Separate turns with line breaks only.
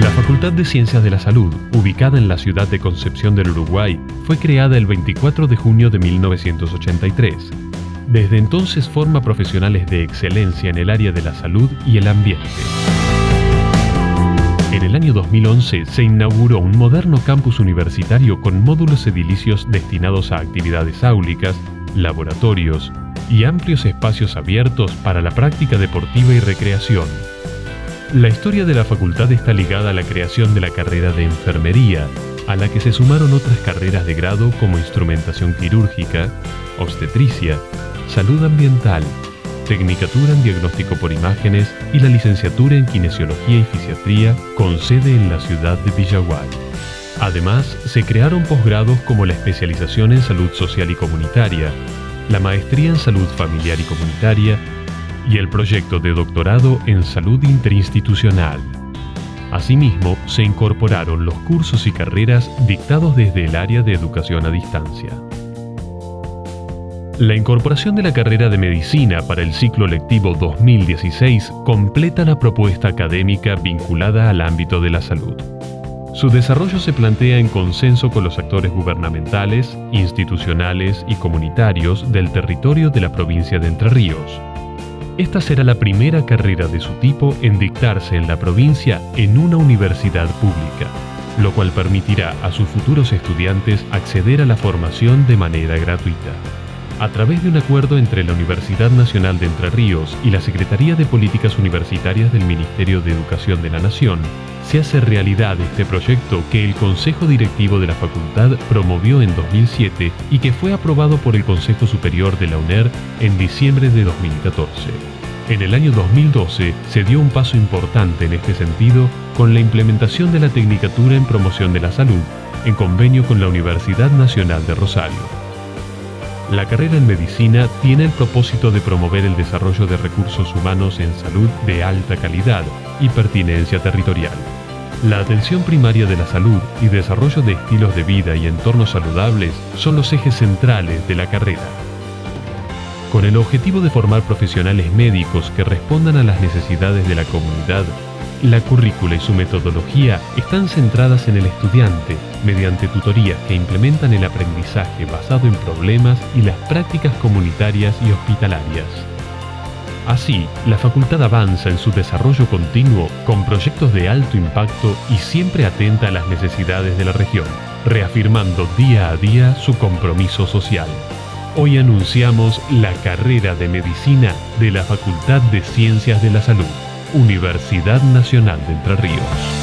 La Facultad de Ciencias de la Salud, ubicada en la ciudad de Concepción del Uruguay, fue creada el 24 de junio de 1983. Desde entonces forma profesionales de excelencia en el área de la salud y el ambiente. En el año 2011 se inauguró un moderno campus universitario con módulos edilicios destinados a actividades áulicas, laboratorios y amplios espacios abiertos para la práctica deportiva y recreación. La historia de la facultad está ligada a la creación de la carrera de enfermería, a la que se sumaron otras carreras de grado como instrumentación quirúrgica, obstetricia, salud ambiental, tecnicatura en diagnóstico por imágenes y la licenciatura en kinesiología y fisiatría con sede en la ciudad de Villaguay. Además, se crearon posgrados como la especialización en salud social y comunitaria, la maestría en salud familiar y comunitaria y el proyecto de doctorado en salud interinstitucional. Asimismo, se incorporaron los cursos y carreras dictados desde el área de educación a distancia. La incorporación de la carrera de medicina para el ciclo lectivo 2016 completa la propuesta académica vinculada al ámbito de la salud. Su desarrollo se plantea en consenso con los actores gubernamentales, institucionales y comunitarios del territorio de la provincia de Entre Ríos, esta será la primera carrera de su tipo en dictarse en la provincia en una universidad pública, lo cual permitirá a sus futuros estudiantes acceder a la formación de manera gratuita. A través de un acuerdo entre la Universidad Nacional de Entre Ríos y la Secretaría de Políticas Universitarias del Ministerio de Educación de la Nación, se hace realidad este proyecto que el Consejo Directivo de la Facultad promovió en 2007 y que fue aprobado por el Consejo Superior de la UNER en diciembre de 2014. En el año 2012 se dio un paso importante en este sentido con la implementación de la Tecnicatura en Promoción de la Salud en convenio con la Universidad Nacional de Rosario. La carrera en medicina tiene el propósito de promover el desarrollo de recursos humanos en salud de alta calidad y pertinencia territorial. La atención primaria de la salud y desarrollo de estilos de vida y entornos saludables son los ejes centrales de la carrera. Con el objetivo de formar profesionales médicos que respondan a las necesidades de la comunidad la currícula y su metodología están centradas en el estudiante mediante tutorías que implementan el aprendizaje basado en problemas y las prácticas comunitarias y hospitalarias. Así, la facultad avanza en su desarrollo continuo con proyectos de alto impacto y siempre atenta a las necesidades de la región, reafirmando día a día su compromiso social. Hoy anunciamos la carrera de medicina de la Facultad de Ciencias de la Salud. Universidad Nacional de Entre Ríos.